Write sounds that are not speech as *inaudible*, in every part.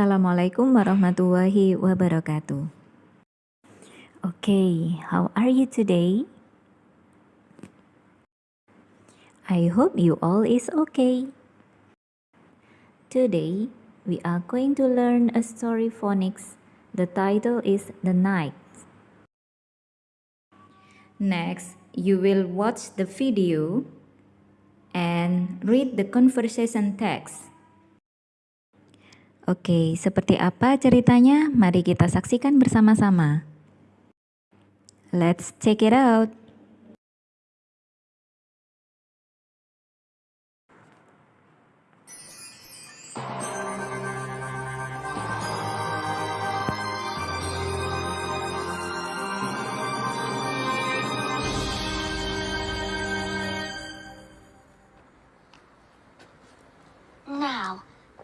Assalamualaikum warahmatullahi wabarakatuh. Okay, how are you today? I hope you all is okay. Today, we are going to learn a story phonics. The title is The Night. Next, you will watch the video and read the conversation text. Oke, seperti apa ceritanya? Mari kita saksikan bersama-sama. Let's check it out.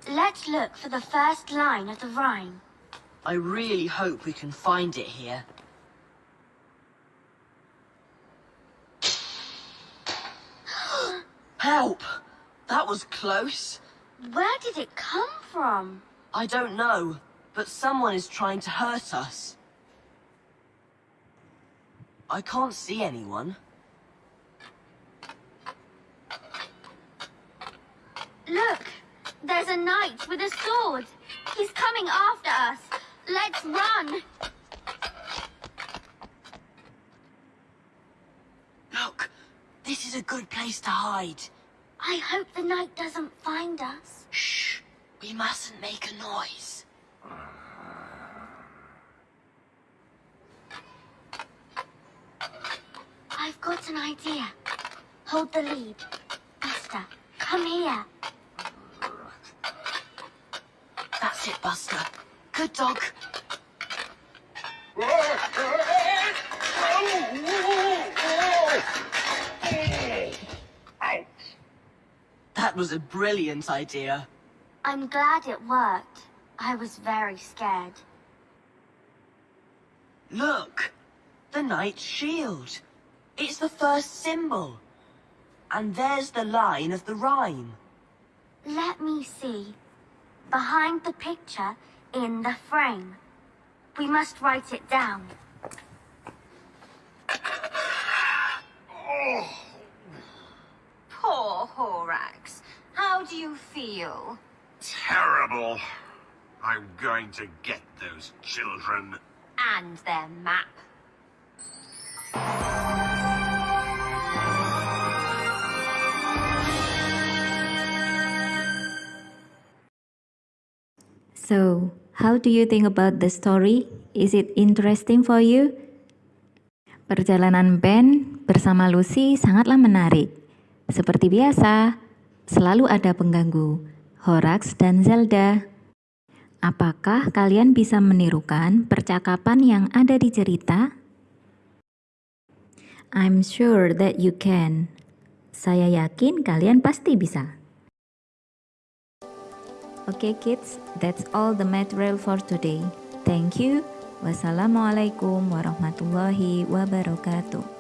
Let's look for the first line of the rhyme. I really hope we can find it here. *gasps* Help! That was close. Where did it come from? I don't know, but someone is trying to hurt us. I can't see anyone. Look! There's a knight with a sword. He's coming after us. Let's run. Look, this is a good place to hide. I hope the knight doesn't find us. Shh, we mustn't make a noise. I've got an idea. Hold the lead. Buster, come here. That's it, Buster. Good dog. That was a brilliant idea. I'm glad it worked. I was very scared. Look! The knight's shield. It's the first symbol. And there's the line of the rhyme. Let me see behind the picture in the frame. We must write it down. Poor Horax. How do you feel? Terrible. I'm going to get those children. And their map. So, how do you think about the story? Is it interesting for you? Perjalanan Ben bersama Lucy sangatlah menarik. Seperti biasa, selalu ada pengganggu, Horax dan Zelda. Apakah kalian bisa menirukan percakapan yang ada di cerita? I'm sure that you can. Saya yakin kalian pasti bisa. Okay kids, that's all the material for today. Thank you. Wassalamualaikum warahmatullahi wabarakatuh.